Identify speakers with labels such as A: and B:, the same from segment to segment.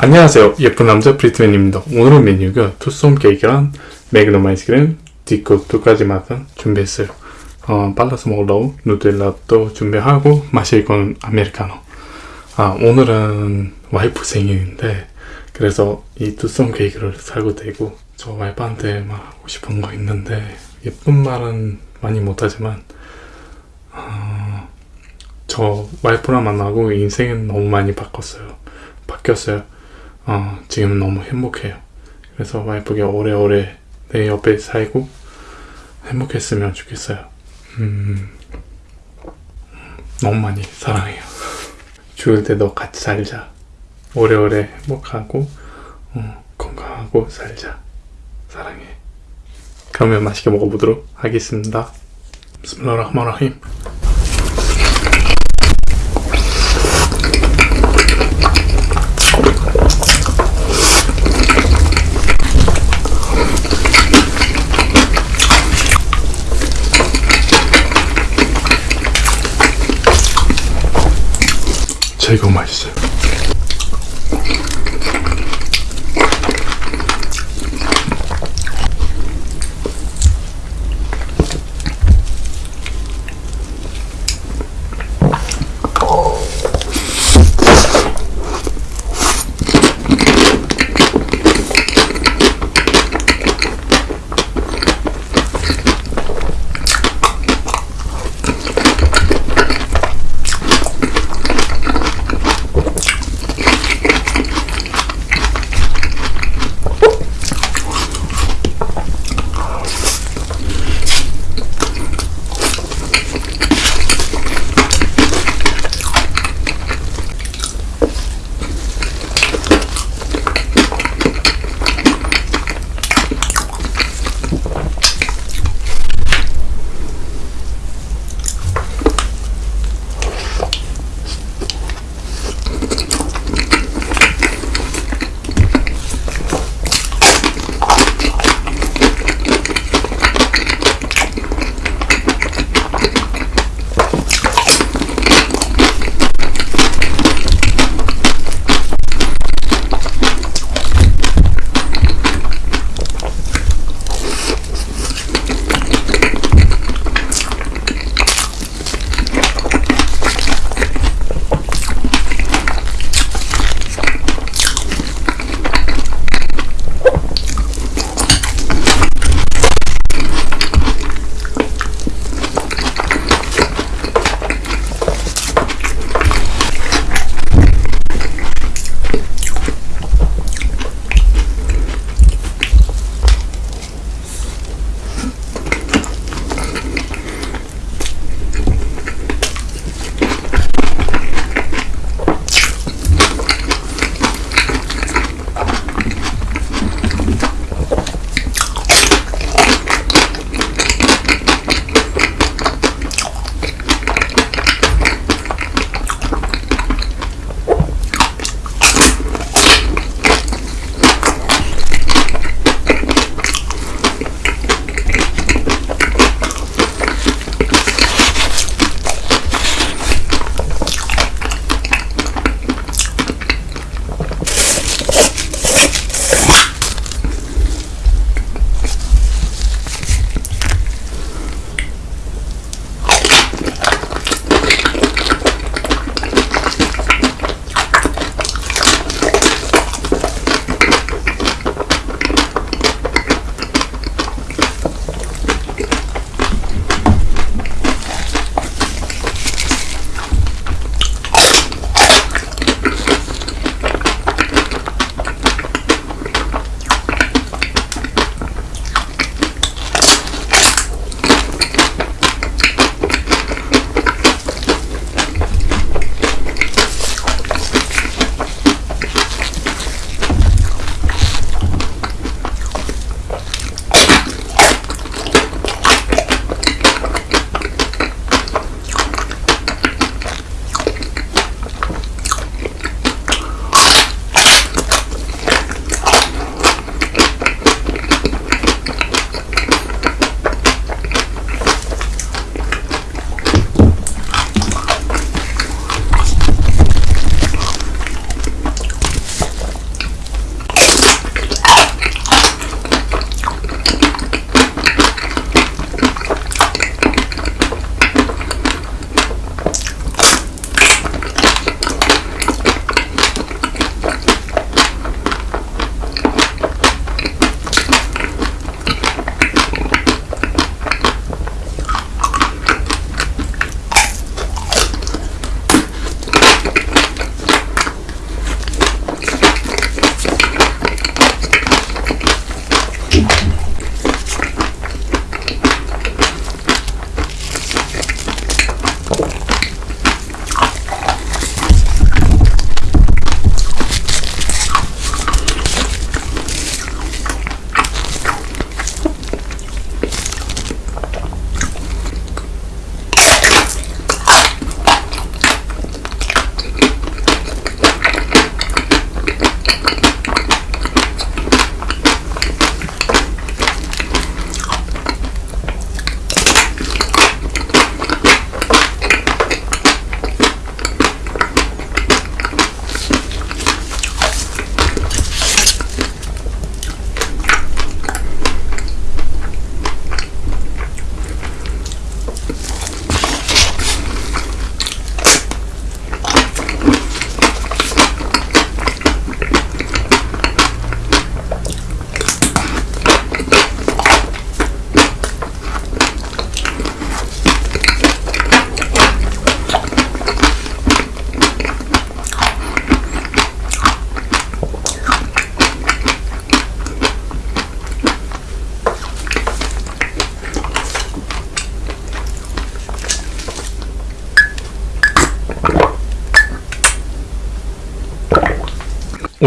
A: 안녕하세요. 예쁜 남자 브리트맨입니다. 오늘은 메뉴가 투썸 케이크랑 매그넘 아이스크림, 디코 두 가지 맛은 준비했어요. 어, 발라서 먹으려고 누텔라도 준비하고 마실 건 아메리카노. 아, 오늘은 와이프 생일인데 그래서 이 투썸 케이크를 사고 되고 저 와이프한테 막 하고 싶은 거 있는데 예쁜 말은 많이 못하지만 어, 저 와이프랑 만나고 인생은 너무 많이 바꿨어요. 바뀌었어요. 어, 지금 너무 행복해요. 그래서 와이프가 오래오래 내 옆에 살고 행복했으면 좋겠어요. 음, 너무 많이 사랑해요. 죽을 때도 같이 살자. 오래오래 행복하고 어, 건강하고 살자. 사랑해. 그러면 맛있게 먹어보도록 하겠습니다. 비스밀라흐마라힘. 제거 맛있어요.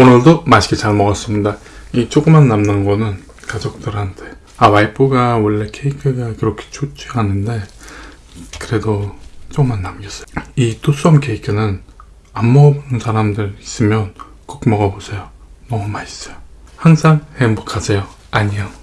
A: 오늘도 맛있게 잘 먹었습니다. 이 조그만 남는 거는 가족들한테. 아, 와이프가 원래 케이크가 그렇게 좋지 않은데, 그래도 조금만 남겼어요. 이 투썸 케이크는 안 먹어본 사람들 있으면 꼭 먹어보세요. 너무 맛있어요. 항상 행복하세요. 안녕.